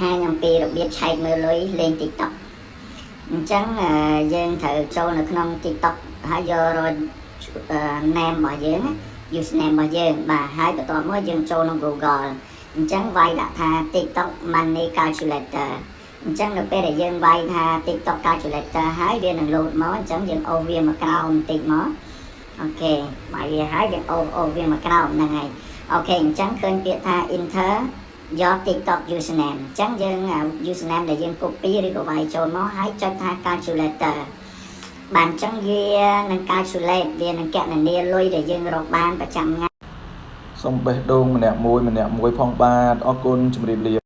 ហាញអំពីរបៀបឆែកមើលលុយលេង TikTok អញ្ចឹងអឺយើងត្រូវចូលនៅក្នុង TikTok ហើយយករក name របស់យើងណា username របស់យើងបាទហើយបន្ទាប់មកយើងចូលក្នុង Google អញ្ចឹងវាយដាក់ថា TikTok money calculator អញ្ចឹងនៅពេលដែលយើងវាយថា TikTok calculator ហើយវានឹង load មកអញ្ចឹងយើងអូសវាមកក្រោមបន្តិចមកអូខេបើវាហើយយើងអូសអូសវាមកក្រោមហ្នឹងហើយអូខេអញ្ចឹងឃើញពាក្យថា enter your TikTok username អញ្ចឹងយើង username ដែលយើង copy ឬក៏វាយចូលមកហើយចុចថា calculator បានអញ្ចឹងវានឹង calculate វានឹងកណនាលុយដែលយើងរកបានប្រចាំថ្ងៃសូមបេះដូងម្នាក់មួយម្នាក់មួយផងបាទអរគុណជម្រាបលា